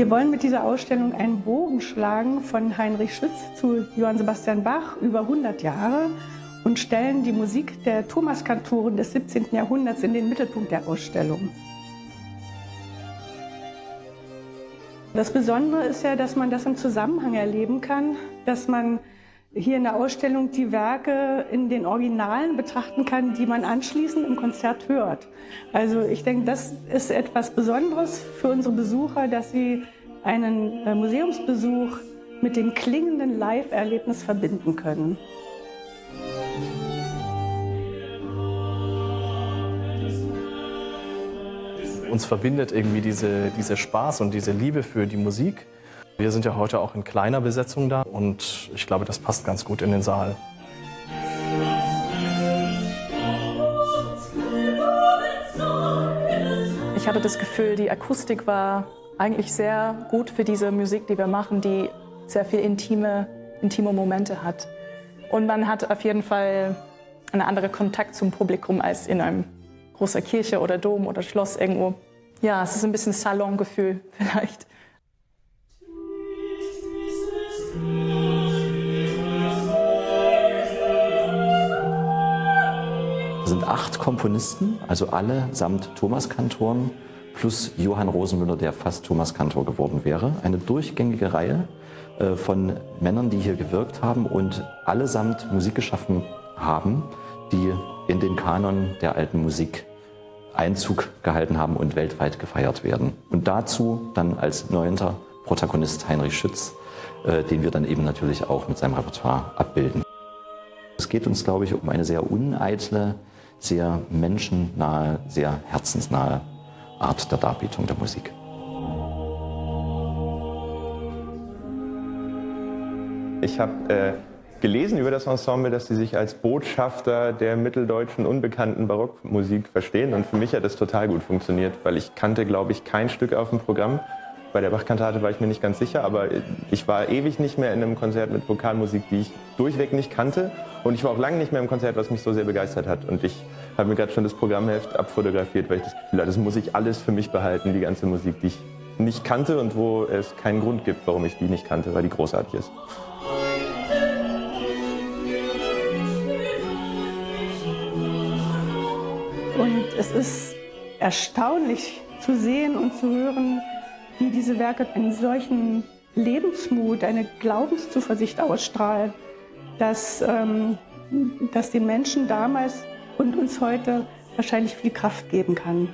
Wir wollen mit dieser Ausstellung einen Bogen schlagen von Heinrich Schütz zu Johann Sebastian Bach über 100 Jahre und stellen die Musik der Thomaskantoren des 17. Jahrhunderts in den Mittelpunkt der Ausstellung. Das Besondere ist ja, dass man das im Zusammenhang erleben kann, dass man hier in der Ausstellung die Werke in den Originalen betrachten kann, die man anschließend im Konzert hört. Also ich denke, das ist etwas Besonderes für unsere Besucher, dass sie einen äh, Museumsbesuch mit dem klingenden Live-Erlebnis verbinden können. Uns verbindet irgendwie diese, diese Spaß und diese Liebe für die Musik. Wir sind ja heute auch in kleiner Besetzung da und ich glaube, das passt ganz gut in den Saal. Ich hatte das Gefühl, die Akustik war eigentlich sehr gut für diese Musik, die wir machen, die sehr viel intime, intime Momente hat. Und man hat auf jeden Fall einen anderen Kontakt zum Publikum als in einem großen Kirche oder Dom oder Schloss irgendwo. Ja, es ist ein bisschen Salongefühl vielleicht. Sind acht Komponisten, also alle samt Thomaskantoren, plus Johann Rosenmüller, der fast Thomaskantor geworden wäre. Eine durchgängige Reihe äh, von Männern, die hier gewirkt haben und allesamt Musik geschaffen haben, die in den Kanon der alten Musik Einzug gehalten haben und weltweit gefeiert werden. Und dazu dann als neunter Protagonist Heinrich Schütz, äh, den wir dann eben natürlich auch mit seinem Repertoire abbilden. Es geht uns, glaube ich, um eine sehr uneitle sehr menschennahe, sehr herzensnahe Art der Darbietung der Musik. Ich habe äh, gelesen über das Ensemble, dass sie sich als Botschafter der mitteldeutschen unbekannten Barockmusik verstehen. Und für mich hat das total gut funktioniert, weil ich kannte, glaube ich, kein Stück auf dem Programm. Bei der Bachkantate war ich mir nicht ganz sicher, aber ich war ewig nicht mehr in einem Konzert mit Vokalmusik, die ich durchweg nicht kannte. Und ich war auch lange nicht mehr im Konzert, was mich so sehr begeistert hat. Und ich habe mir gerade schon das Programmheft abfotografiert, weil ich das Gefühl hatte, das muss ich alles für mich behalten, die ganze Musik, die ich nicht kannte und wo es keinen Grund gibt, warum ich die nicht kannte, weil die großartig ist. Und es ist erstaunlich zu sehen und zu hören, wie diese Werke einen solchen Lebensmut, eine Glaubenszuversicht ausstrahlen, dass, ähm, dass den Menschen damals und uns heute wahrscheinlich viel Kraft geben kann.